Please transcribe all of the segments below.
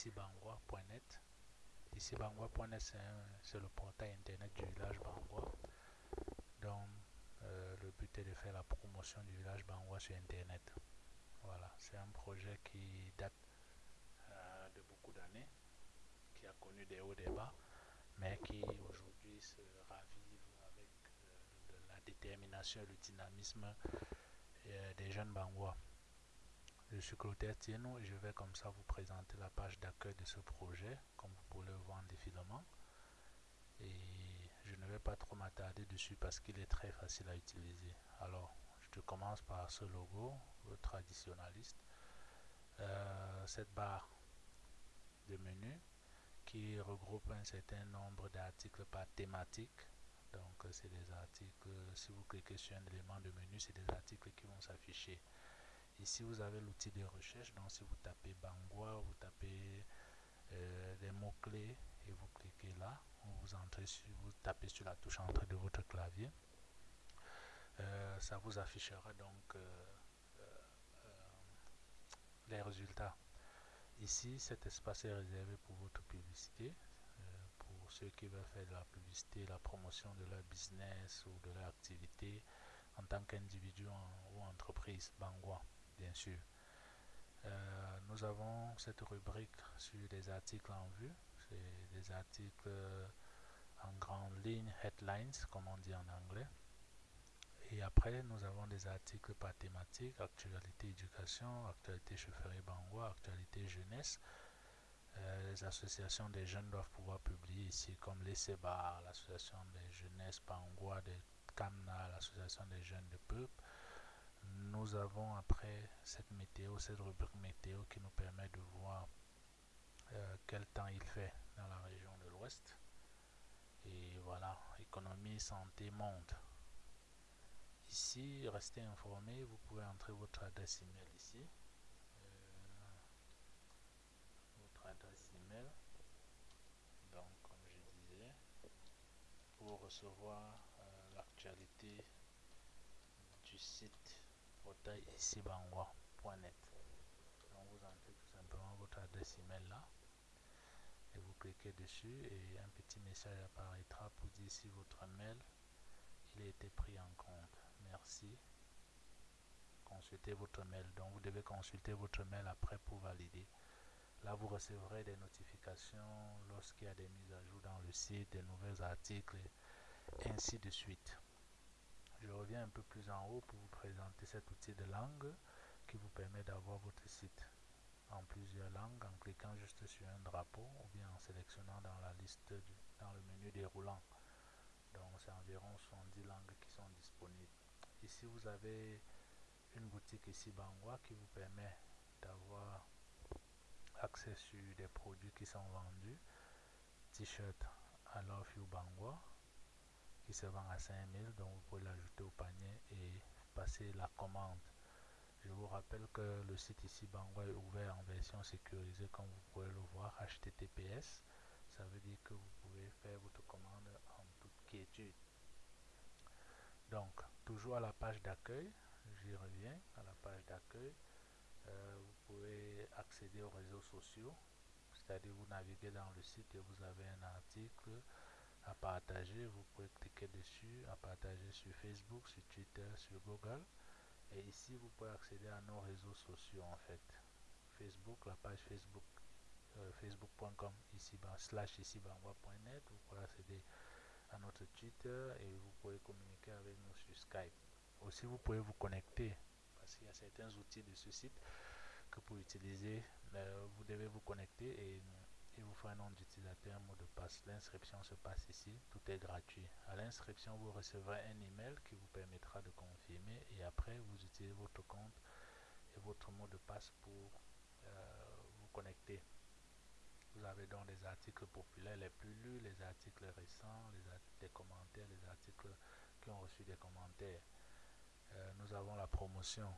Icibangwa.net, c'est le portail internet du village Bangwa. Donc, euh, le but est de faire la promotion du village Bangwa sur internet. Voilà, c'est un projet qui date euh, de beaucoup d'années, qui a connu des hauts et des bas, mais qui aujourd'hui se ravive avec euh, la détermination et le dynamisme des jeunes Bangwa. Je suis Clotaire Tieno et je vais comme ça vous présenter la page d'accueil de ce projet, comme vous pouvez le voir en défilement. Et je ne vais pas trop m'attarder dessus parce qu'il est très facile à utiliser. Alors, je commence par ce logo, le traditionnaliste. Euh, cette barre de menu qui regroupe un certain nombre d'articles par thématique. Donc, c'est des articles, si vous cliquez sur un élément de menu, c'est des articles qui vont s'afficher. Ici, vous avez l'outil de recherche. Donc, si vous tapez Bangwa, vous tapez euh, des mots-clés et vous cliquez là, vous, entrez sur, vous tapez sur la touche entrée de votre clavier. Euh, ça vous affichera donc euh, les résultats. Ici, cet espace est réservé pour votre publicité, pour ceux qui veulent faire de la publicité, la promotion de leur business ou de leur activité en tant qu'individu ou entreprise Bangwa bien sûr. Euh, nous avons cette rubrique sur des articles en vue. C'est des articles euh, en grande ligne, headlines, comme on dit en anglais. Et après, nous avons des articles par thématique, actualité éducation, actualité chefferie Bangwa, actualité jeunesse. Euh, les associations des jeunes doivent pouvoir publier ici, comme les SEBA, l'association des jeunesses Bangwa, des CAMNA, l'association des jeunes de peuple, nous avons après cette météo, cette rubrique météo qui nous permet de voir euh, quel temps il fait dans la région de l'Ouest. Et voilà, économie, santé, monde. Ici, restez informé, vous pouvez entrer votre adresse email ici. Euh, votre adresse email. Donc, comme je disais, pour recevoir euh, l'actualité du site portail ici bangwa.net. Donc vous entrez tout simplement votre adresse email là et vous cliquez dessus et un petit message apparaîtra pour dire si votre mail il a été pris en compte. Merci. Consultez votre mail. Donc vous devez consulter votre mail après pour valider. Là, vous recevrez des notifications lorsqu'il y a des mises à jour dans le site, des nouveaux articles, ainsi de suite. Je reviens un peu plus en haut pour vous présenter cet outil de langue qui vous permet d'avoir votre site en plusieurs langues en cliquant juste sur un drapeau ou bien en sélectionnant dans la liste dans le menu déroulant. Donc c'est environ 70 langues qui sont disponibles. Ici vous avez une boutique ici Bangwa qui vous permet d'avoir accès sur des produits qui sont vendus. T-shirt I love you Bangwa se vend à 5000 donc vous pouvez l'ajouter au panier et passer la commande. Je vous rappelle que le site ici Bangwa est ouvert en version sécurisée comme vous pouvez le voir HTTPS ça veut dire que vous pouvez faire votre commande en toute quiétude. Donc toujours à la page d'accueil j'y reviens à la page d'accueil euh, vous pouvez accéder aux réseaux sociaux c'est-à-dire vous naviguez dans le site et vous avez un article à partager, vous pouvez cliquer dessus, à partager sur Facebook, sur Twitter, sur Google. Et ici, vous pouvez accéder à nos réseaux sociaux en fait. Facebook, la page Facebook, euh, facebook.com, ici, slash ici, net. Vous pouvez accéder à notre Twitter et vous pouvez communiquer avec nous sur Skype. Aussi, vous pouvez vous connecter parce qu'il y a certains outils de ce site que pour utiliser, euh, vous devez vous connecter et vous faut un nom d'utilisateur, un mot de passe. L'inscription se passe ici, tout est gratuit. À l'inscription, vous recevrez un email qui vous permettra de confirmer et après, vous utilisez votre compte et votre mot de passe pour euh, vous connecter. Vous avez donc les articles populaires les plus lus, les articles récents, les articles des commentaires, les articles qui ont reçu des commentaires. Euh, nous avons la promotion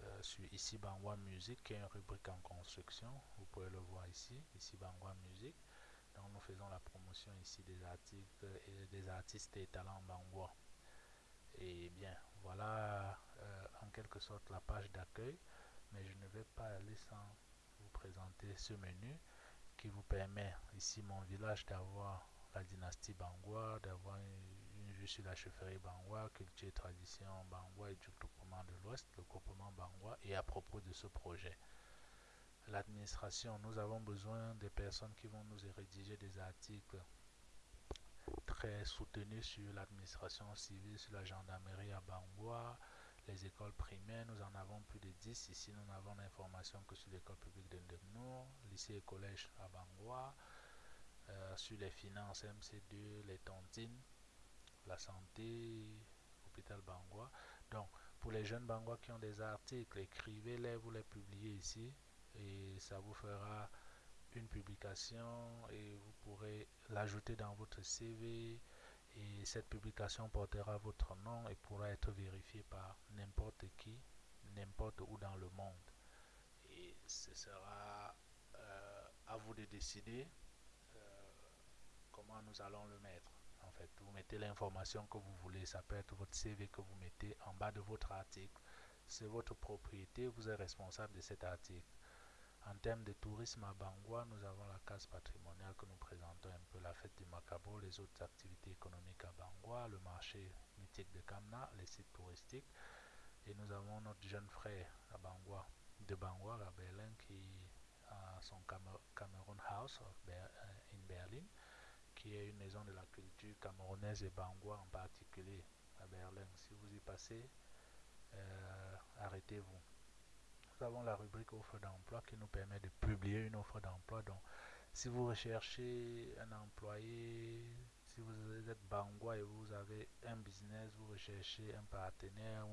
euh, sur ici Bangwa Music qui est une rubrique en construction. Vous pouvez le voir ici ici Bangwa Music. Donc nous faisons la promotion ici des articles et des artistes et talents Bangwa. Et bien voilà euh, en quelque sorte la page d'accueil. Mais je ne vais pas aller sans vous présenter ce menu qui vous permet, ici mon village, d'avoir la dynastie Bangwa, d'avoir une, vue sur la chefferie Bangwa, culture et tradition Bangwa et du groupement de l'Ouest, le groupement Bangwa, et à propos de ce projet. L'administration, nous avons besoin des personnes qui vont nous rédiger des articles très soutenus sur l'administration civile, sur la gendarmerie à Bangwa, les écoles primaires, nous en avons plus de 10. Ici, nous n'avons l'information que sur l'école publique de lycée et collège à Bangwa, euh, sur les finances MC2, les tontines, la santé, hôpital Bangwa. Donc, pour les jeunes Bangwa qui ont des articles, écrivez-les, vous les publiez ici et ça vous fera une publication et vous pourrez l'ajouter dans votre CV et cette publication portera votre nom et pourra être vérifiée par n'importe qui, n'importe où dans le monde. Et ce sera euh, à vous de décider euh, comment nous allons le mettre. Vous mettez l'information que vous voulez, ça peut être votre CV que vous mettez en bas de votre article. C'est votre propriété, vous êtes responsable de cet article. En termes de tourisme à Bangwa, nous avons la case patrimoniale que nous présentons un peu, la fête du Macabo, les autres activités économiques à Bangwa, le marché mythique de Kamna, les sites touristiques. Et nous avons notre jeune frère à Bangwa, de Bangwa à Berlin, qui a son Cameroon House euh, in Berlin, qui est une maison de la culture camerounaise et Bangwa en particulier à Berlin. Si vous y passez, euh, arrêtez-vous nous avons la rubrique offre d'emploi qui nous permet de publier une offre d'emploi. Donc, si vous recherchez un employé, si vous êtes Bangwa et vous avez un business, vous recherchez un partenaire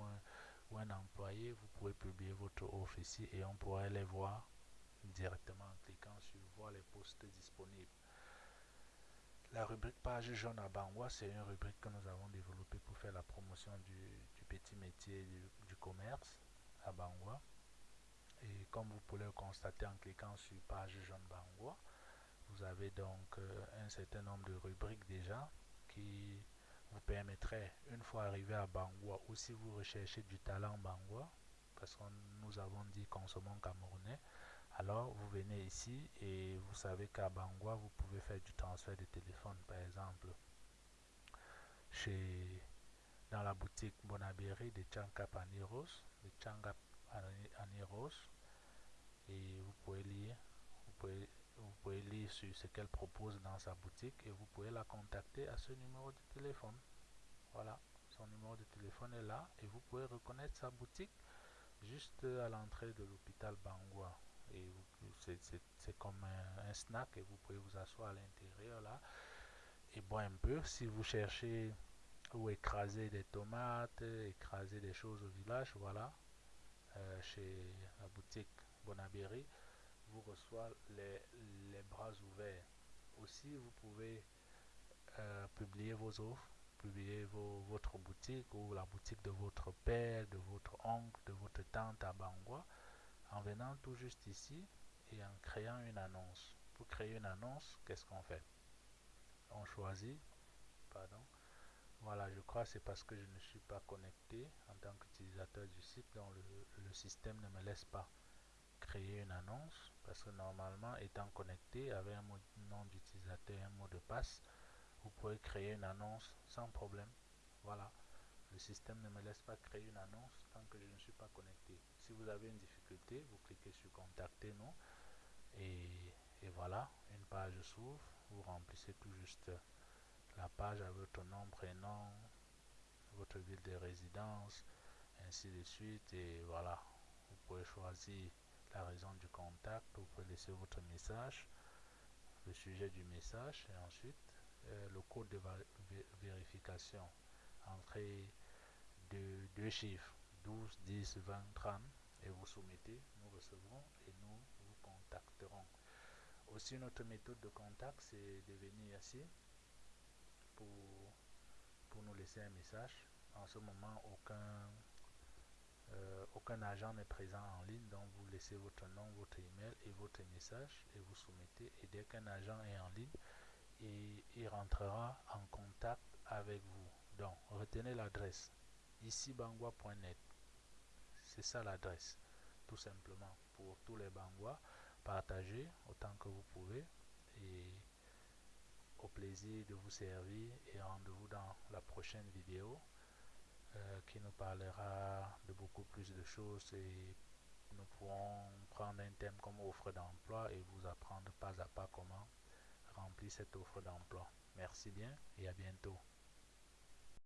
ou un, employé, vous pouvez publier votre offre ici et on pourrait les voir directement en cliquant sur voir les postes disponibles. La rubrique page jaune à Bangwa, c'est une rubrique que nous avons développée pour faire la promotion du, petit métier du, commerce à Bangwa. Et comme vous pouvez le constater en cliquant sur page jaune Bangwa, vous avez donc euh, un certain nombre de rubriques déjà qui vous permettraient, une fois arrivé à Bangwa, ou si vous recherchez du talent Bangwa, parce que nous avons dit consommons camerounais, alors vous venez ici et vous savez qu'à Bangwa, vous pouvez faire du transfert de téléphone, par exemple. Dans la boutique Bonabéry de Tchankap Aniros, de et vous pouvez lire vous pouvez, vous pouvez lire sur ce qu'elle propose dans sa boutique et vous pouvez la contacter à ce numéro de téléphone voilà son numéro de téléphone est là et vous pouvez reconnaître sa boutique juste à l'entrée de l'hôpital Bangwa c'est comme un, snack et vous pouvez vous asseoir à l'intérieur là. Et boire un peu. Si vous cherchez ou écraser des tomates écraser des choses au village voilà. Euh, chez la boutique Bonabéry vous reçoit les, les, bras ouverts. Aussi, vous pouvez euh, publier vos offres, publier vos, votre boutique ou la boutique de votre père, de votre oncle, de votre tante à Bangwa en venant tout juste ici et en créant une annonce. Pour créer une annonce, qu'est-ce qu'on fait? On choisit, pardon, voilà, je crois c'est parce que je ne suis pas connecté en tant qu'utilisateur du site, donc le, le système ne me laisse pas créer une annonce parce que normalement étant connecté avec un nom d'utilisateur et un mot de passe vous pouvez créer une annonce sans problème. Voilà le système ne me laisse pas créer une annonce tant que je ne suis pas connecté. Si vous avez une difficulté vous cliquez sur contacter nous et, voilà une page s'ouvre vous remplissez tout juste la page avec votre nom prénom votre ville de résidence ainsi de suite. Et voilà vous pouvez choisir la raison du contact, vous pouvez laisser votre message, le sujet du message et ensuite euh, le code de vérification. Entrez chiffres, 12, 10, 20, 30 et vous soumettez, nous recevrons et nous vous contacterons. Aussi notre méthode de contact c'est de venir ici pour, pour nous laisser un message. En ce moment, aucun euh, aucun agent n'est présent en ligne, donc vous laissez votre nom, votre email et votre message et vous soumettez. Et dès qu'un agent est en ligne, et il rentrera en contact avec vous. Donc, retenez l'adresse ici bangwa.net. C'est ça l'adresse, tout simplement. Pour tous les Bangwa, partagez autant que vous pouvez et au plaisir de vous servir et rendez-vous dans la prochaine vidéo euh, qui nous parlera de beaucoup plus de choses et nous pourrons prendre un thème comme offre d'emploi et vous apprendre pas à pas comment remplir cette offre d'emploi. Merci bien et à bientôt.